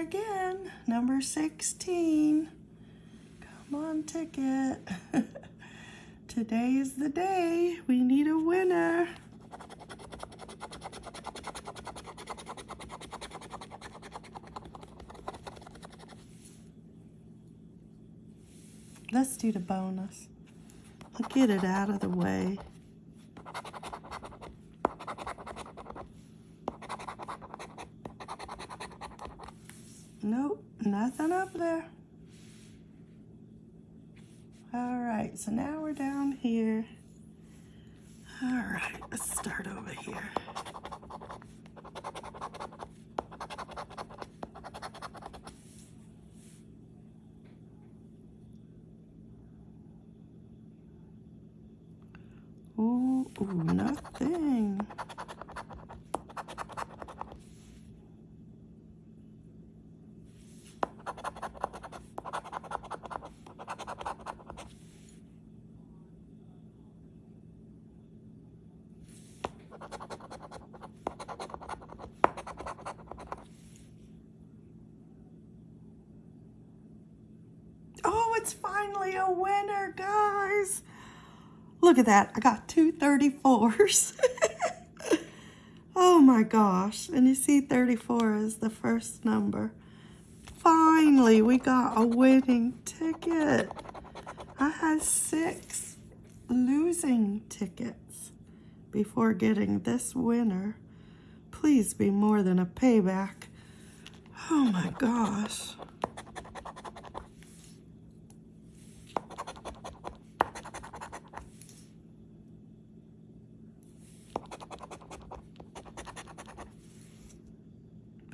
again. Number 16. Come on, ticket. Today is the day. We need a winner. Let's do the bonus. I'll get it out of the way. Nope, nothing up there. All right, so now we're down here. All right, let's start over here. Ooh, ooh, nothing. Oh, it's finally a winner, guys. Look at that. I got two 34s. oh my gosh. And you see 34 is the first number. Finally, we got a winning ticket. I had six losing tickets before getting this winner. Please be more than a payback. Oh my gosh.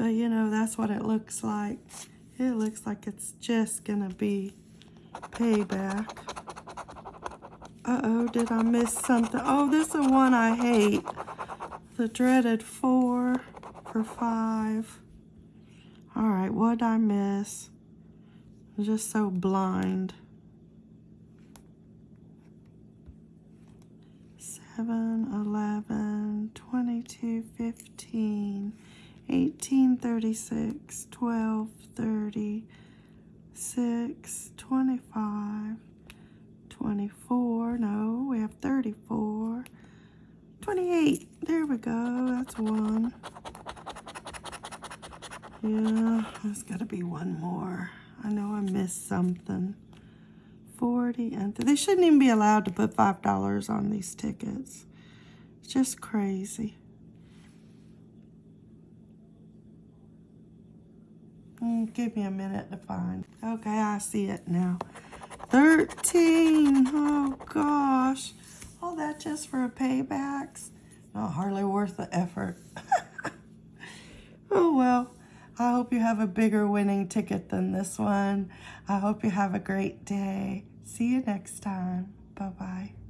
But you know, that's what it looks like. It looks like it's just gonna be payback. Uh-oh, did I miss something? Oh, this is one I hate. The dreaded four for five. All right, what did I miss? I'm just so blind. Seven, eleven, twenty-two, fifteen. 1836, 1230, 6, 25, 24, no, we have 34, 28, there we go, that's one. Yeah, there's got to be one more. I know I missed something. 40, and they shouldn't even be allowed to put $5 on these tickets. It's just crazy. Mm, give me a minute to find. Okay, I see it now. 13. Oh, gosh. All that just for a paybacks? Not hardly worth the effort. oh, well. I hope you have a bigger winning ticket than this one. I hope you have a great day. See you next time. Bye-bye.